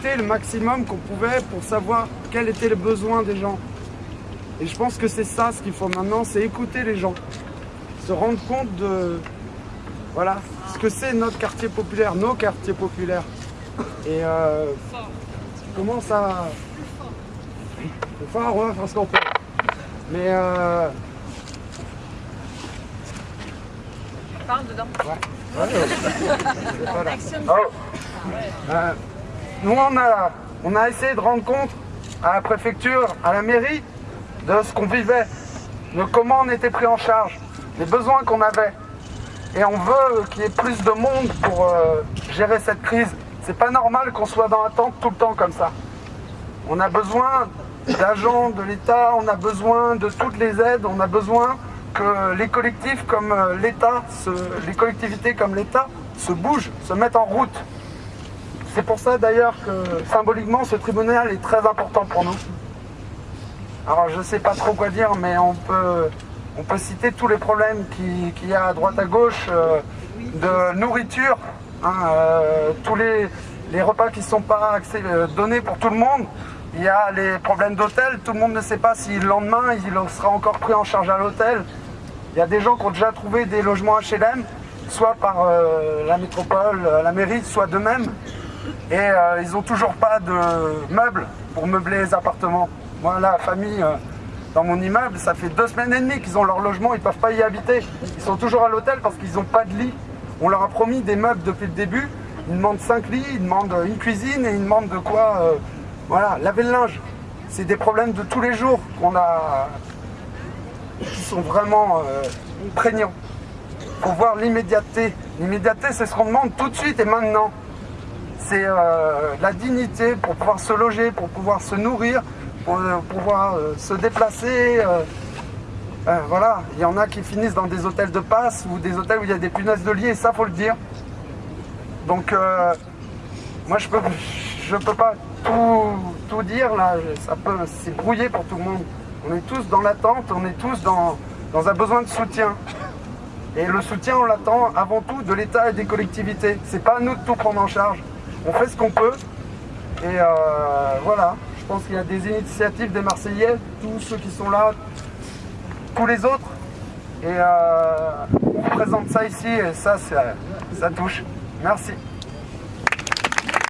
collecté le maximum qu'on pouvait pour savoir quels étaient les besoins des gens. Et je pense que c'est ça ce qu'il faut maintenant, c'est écouter les gens. Se rendre compte de voilà, ce que c'est notre quartier populaire, nos quartiers populaires. Et euh, comment ça... C'est fort, ouais, parce qu'on peut. Mais euh, Parle dedans. Ouais. Ouais, oh. Euh, nous, on a, essayé de rendre compte à la préfecture, à la mairie, de ce qu'on vivait, de comment on était pris en charge, des besoins qu'on avait. Et on veut qu'il y ait plus de monde pour euh, gérer cette crise. C'est pas normal qu'on soit dans l'attente tout le temps comme ça. On a besoin d'agents de l'État, on a besoin de toutes les aides, on a besoin que les collectifs comme euh, l'État, les collectivités comme l'État se bougent, se mettent en route. C'est pour ça d'ailleurs que symboliquement ce tribunal est très important pour nous. Alors je ne sais pas trop quoi dire, mais on peut, citer tous les problèmes qu'il y a à droite à gauche euh, de nourriture, hein, euh, tous les, repas qui ne sont pas donnés pour tout le monde. Il y a les problèmes d'hôtel, tout le monde ne sait pas si le lendemain il sera encore pris en charge à l'hôtel. Il y a des gens qui ont déjà trouvé des logements HLM, soit par euh, la métropole, euh, la mairie, soit d'eux-mêmes. Et euh, ils n'ont toujours pas de meubles pour meubler les appartements. Moi, la famille, dans mon immeuble, ça fait deux semaines et demie qu'ils ont leur logement, ils ne peuvent pas y habiter. Ils sont toujours à l'hôtel parce qu'ils n'ont pas de lit. On leur a promis des meubles depuis le début. Ils demandent cinq lits, ils demandent une cuisine et ils demandent de quoi voilà, laver le linge. C'est des problèmes de tous les jours qu'on a, qui sont vraiment euh, prégnants. Il faut voir l'immédiateté. L'immédiateté, c'est ce qu'on demande tout de suite et maintenant. C'est euh, la dignité pour pouvoir se loger, pour pouvoir se nourrir, pour euh, pouvoir se déplacer. voilà, il y en a qui finissent dans des hôtels de passe ou des hôtels où il y a des punaises de lit, et ça, faut le dire. Donc, moi, je peux, je peux pas tout, tout dire, là, ça peut, c'est brouillé pour tout le monde. On est tous dans l'attente, on est tous dans, dans un besoin de soutien. Et le soutien, on l'attend avant tout de l'État et des collectivités. C'est pas à nous de tout prendre en charge. On fait ce qu'on peut. Et euh, voilà, je pense qu'il y a des initiatives des Marseillais, tous ceux qui sont là, tous les autres. Et euh, on présente ça ici et ça, ça touche. Merci.